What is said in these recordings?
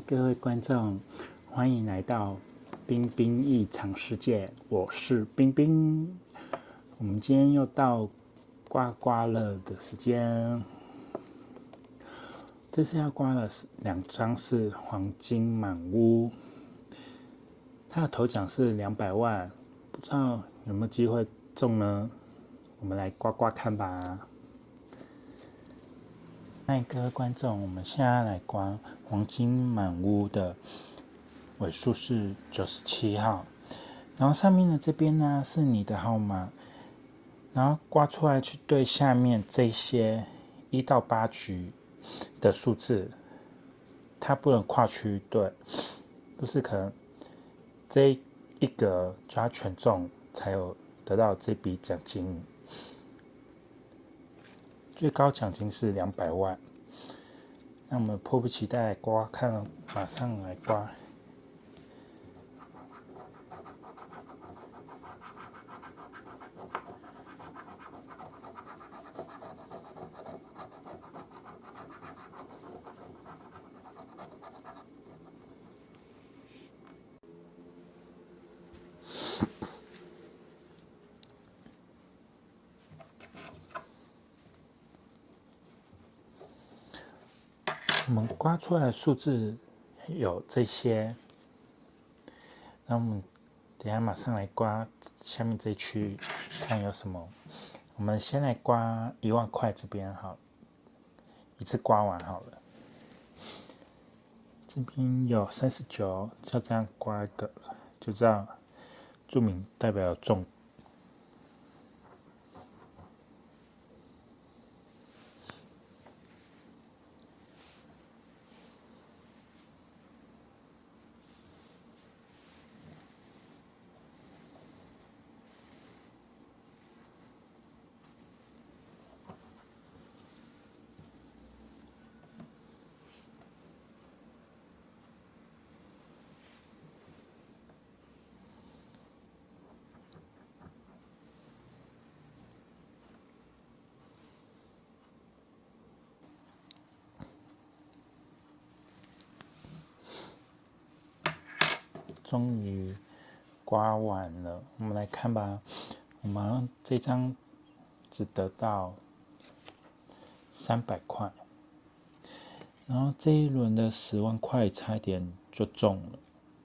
各位观众，欢迎来到冰冰异常世界，我是冰冰。我们今天又到刮刮乐的时间，这次要刮的是两张是黄金满屋，它的头奖是两百万，不知道有没有机会中呢？我们来刮刮看吧。嗨，各位观众，我们现在来刮黄金满屋的尾数是九十七号，然后上面的这边呢是你的号码，然后刮出来去对下面这些一到八局的数字，它不能跨区对，就是可能这一格就要全中才有得到这笔奖金。最高奖金是两百万，那我们迫不及待刮，看，马上来刮。我我们刮出来的数字有这些，那我们等下马上来刮下面这一区，看有什么。我们先来刮一万块这边好，一次刮完好了。这边有三十九，就这样刮一个，就这样注明代表中。终于刮完了，我们来看吧。我们这张只得到三百块，然后这一轮的十万块差一点就中了，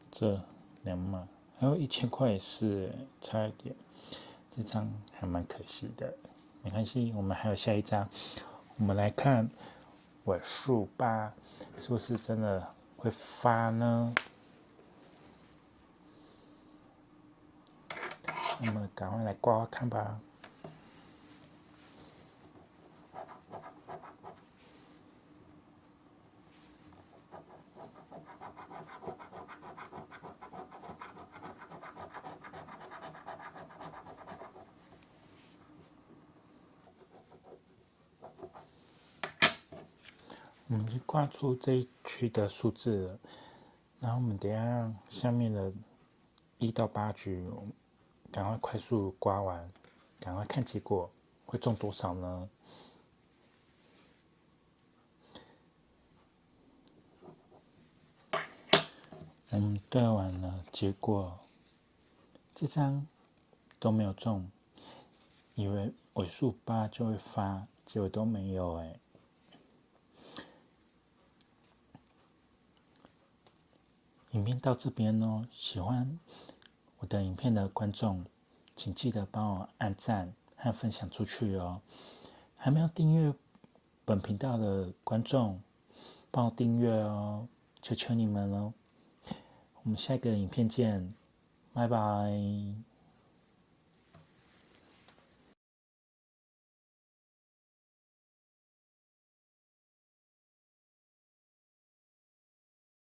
这两码，还有一千块也是差一点，这张还蛮可惜的。没关系，我们还有下一张，我们来看尾数八是不是真的会发呢？我们赶快来刮看吧。我们就刮出这一区的数字了，然后我们等下下面的一到八局。赶快快速刮完，赶快看结果会中多少呢？我们对完了，结果这张都没有中，以为尾数八就会发，结果都没有哎。影片到这边哦，喜欢。我的影片的观众，请记得帮我按赞和分享出去哦！还没有订阅本频道的观众，帮我订阅哦！求求你们了！我们下一个影片见，拜拜。